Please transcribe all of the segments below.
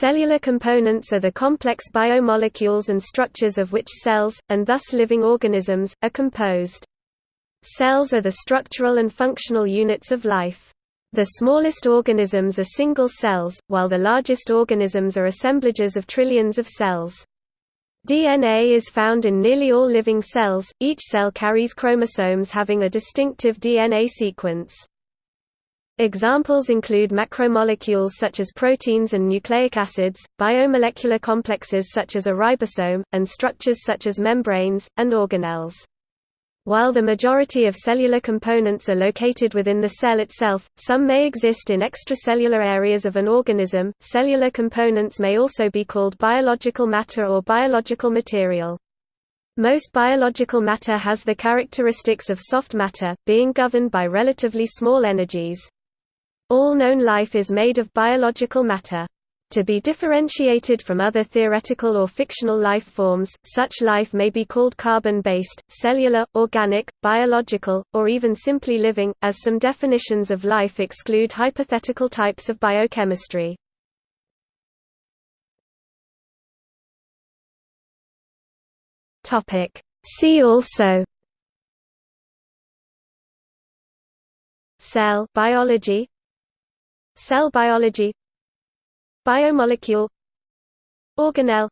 Cellular components are the complex biomolecules and structures of which cells, and thus living organisms, are composed. Cells are the structural and functional units of life. The smallest organisms are single cells, while the largest organisms are assemblages of trillions of cells. DNA is found in nearly all living cells, each cell carries chromosomes having a distinctive DNA sequence. Examples include macromolecules such as proteins and nucleic acids, biomolecular complexes such as a ribosome, and structures such as membranes, and organelles. While the majority of cellular components are located within the cell itself, some may exist in extracellular areas of an organism. Cellular components may also be called biological matter or biological material. Most biological matter has the characteristics of soft matter, being governed by relatively small energies. All known life is made of biological matter. To be differentiated from other theoretical or fictional life forms, such life may be called carbon-based, cellular, organic, biological, or even simply living, as some definitions of life exclude hypothetical types of biochemistry. See also Cell biology Cell biology Biomolecule Organelle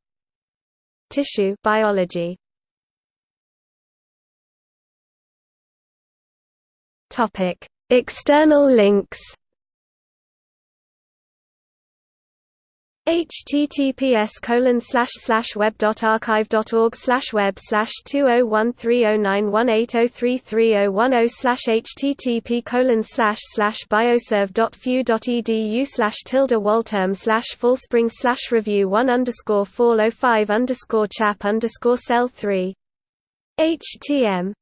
Tissue biology. External links https colon slash slash web dot archive dot org slash web slash two oh one three oh nine one eight oh three three oh one oh slash http colon slash slash bioserve dot few dot edu slash tilde walterm slash fullspring slash review one underscore four oh five underscore chap underscore cell three htm